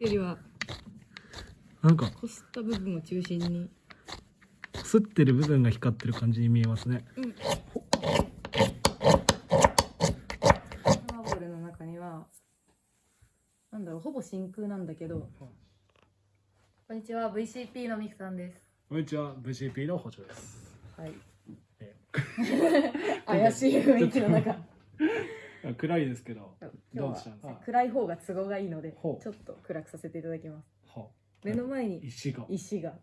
よりはなんかこすった部分を中心に。擦ってる部分が光ってる感じに見えますね。うんマーボルの中にはなんだろうほぼ真空なんだけどこんにちは VCP のミクさんです。こんにちは VCP の補助です。はい。え。怪しい雰囲気の中暗いですけど今日どうした？んですかは暗い方が都合がいいのでちょっと暗くさせていただきます。は目の前に石が。石が。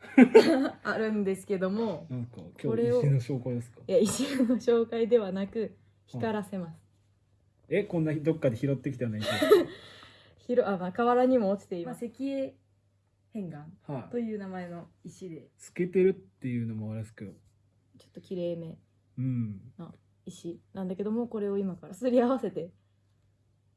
あるんですけどもなんかこれを今日石の紹介ですか？いや石の紹介ではなく光らせます。えこんなどっかで拾ってきたような石。ひろあ、まあ、河原にも落ちています、まあ、石英片岩はい。という名前の石で。透けてるっていうのもあれですけど。ちょっと綺麗め。うん。な石なんだけどもこれを今からすり合わせて。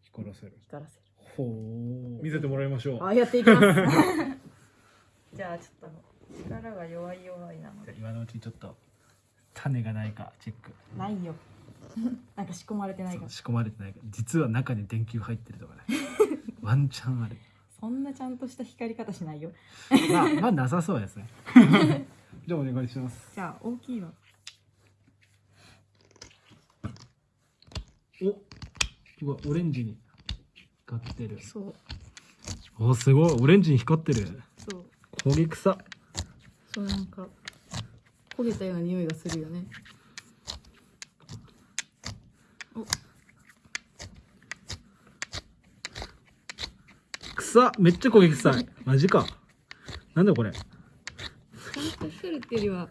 光らせる。光らせる。ほう見せてもらいましょう。あやっていきます。じゃあちょっと力が弱い弱いなので。今のうちにちょっと種がないかチェック。ないよ。なんか仕込まれてないか。仕込まれてないか。ら実は中に電球入ってるとかね。ワンチャンある。そんなちゃんとした光り方しないよ。まあまあなさそうですね。じゃあお願いします。じゃあ大きいのおすごいオレンジに光ってる。そう。おすごいオレンジに光ってる。そう。焦げ草そうなんか焦げたような匂いがするよね。お。草めっちゃ焦げ臭い。マジか。なんだこれ。ちゃんと光るっていうよりは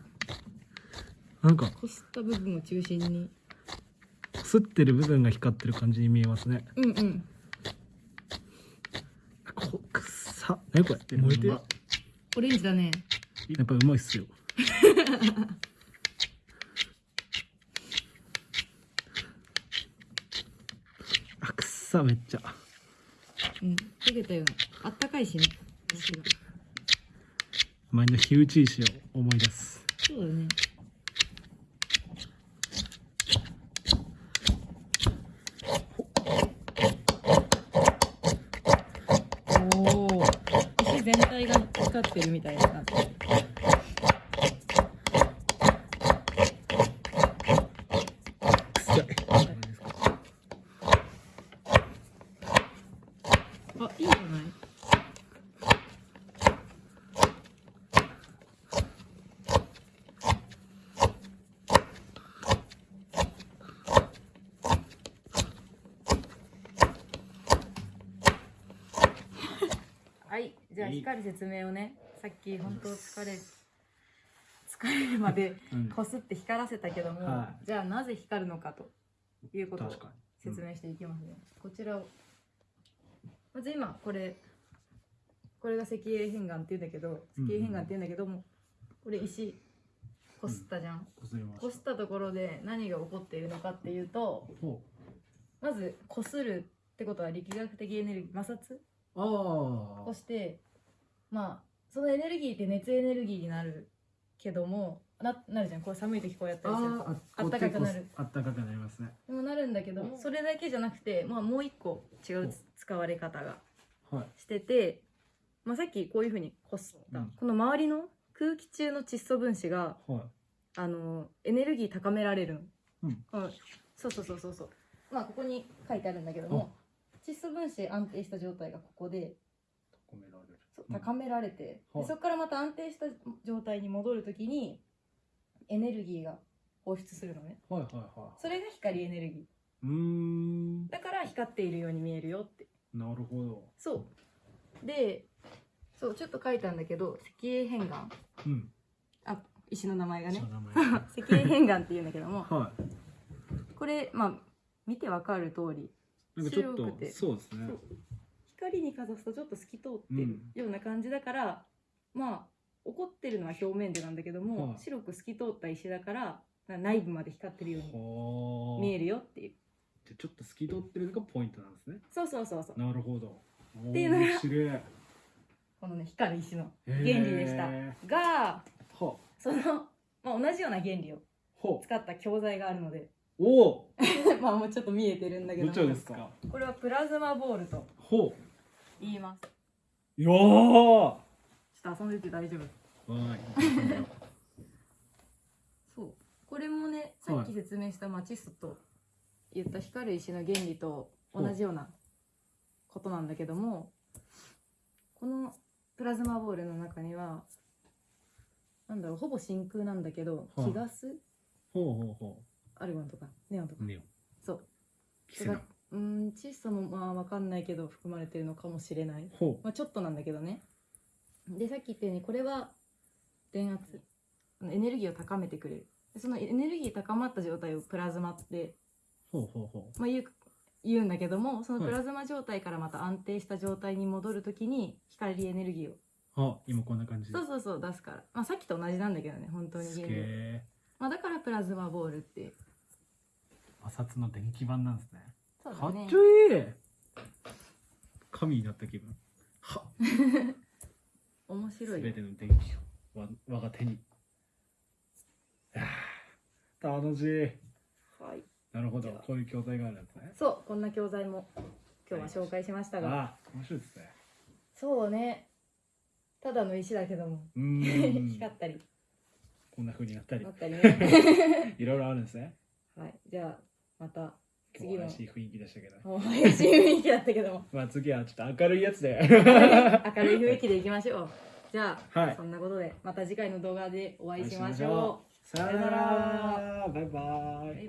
なんか。こすった部分を中心に擦ってる部分が光ってる感じに見えますねうんうんこ草何これ燃えてるオレンジだねやっぱうまいっすよあくっさめっちゃうん焦げたようなあったかいしね前の火打ち石を思い出すそうだねおお石全体が光ってるみたいな感じ。あいいんじゃない？はいじゃあいい。光る説明をねさっき本当疲れ疲れるまでうん。こすって光らせたけども、はじゃあなぜ光るのかということを説明していきますね、こちらをまず今これこれが石英片岩っていうんだけどうん石英片岩っていうんだけども、これ石こすったじゃん、こすりましこすったところで何が起こっているのかっていうとほまずこするってことは力学的エネルギー摩擦をしてまあそのエネルギーって熱エネルギーになるけどもななるじゃん。こう寒い時こうやったりする。とああったかくなる。あったかくなりますね。でもなるんだけどもそれだけじゃなくて、まあ、もう一個違うつ使われ方がはい。してて、まあ、さっきこういうふうにこすった、うん。この周りの空気中の窒素分子がはい。あのエネルギー高められるの、うん。はいそうそうそうそうそう。まあここに書いてあるんだけども窒素分子安定した状態がここで高められる。高められて、はいでそこからまた安定した状態に戻るときにエネルギーが放出するのね。はいはいはそれが光エネルギいうーん。ーだから光っているように見えるよって。なるほど。そう。でそうちょっと書いたんだけど石英片岩。うん。あ石の名前がね。その名前石英片岩っていうんだけども。はい。これまあ見てわかる通りなんかちょっと白くて。そうですね。光にかざすとちょっと透き通ってるうんような感じだから、まあ起こってるのは表面でなんだけども、はい。白く透き通った石だからな内部まで光ってるようにはあ。見えるよっていう。じゃあちょっと透き通ってるのがポイントなんですね。そうそうそうそう。なるほど。ていうのがこのね光る石のー。原理でした。がはその、まあ、同じような原理をほ使った教材があるのでおお。まあもうちょっと見えてるんだけどどもちらですか？これはプラズマボールとほ言います。よー。ちょっと遊んでて大丈夫。わーい。そう。これもねさっき説明したマチストと言った光る石の原理と同じようなことなんだけどもこのプラズマボールの中にはなんだろうほぼ真空なんだけどはい。気ガスほうほうほアルゴンとかネオンとか。うネオン。そう。キセノンうーん窒素もまあ分かんないけど含まれてるのかもしれない、ほまあ、ちょっとなんだけどね。でさっき言ったようにこれは電圧。エネルギーを高めてくれる。でそのエネルギー高まった状態をプラズマって、うほうほう。ほまあ、言う言うんだけどもそのはいプラズマ状態からまた安定した状態に戻るときに光エネルギーを。うあ今こんな感じ。でそうそうそう出すから、まあ、さっきと同じなんだけどね本当にすげ原理えまあ、だからプラズマボールって摩擦の電気版なんですね。そうだね。かっちょいい。神になった気分。は。面白い。よ全ての電気をわ我が手に。あー。楽しい。はい。なるほど。こういう教材があるんですね。そう。こんな教材も今日は紹介しましたが。ああ面白いですね。そうね。ただの石だけども。うーん。光ったり。こんな風になったり。なったりね。いろいろあるんですね。はい。じゃあまた今日は怪しい雰囲気でしたけど。もう怪しい雰囲気だったけども。まあ次はちょっと明るいやつで。明るい雰囲気でいきましょう。じゃあ、はい。そんなことでまた次回の動画でお会いしましょう。さよなら。バイバイ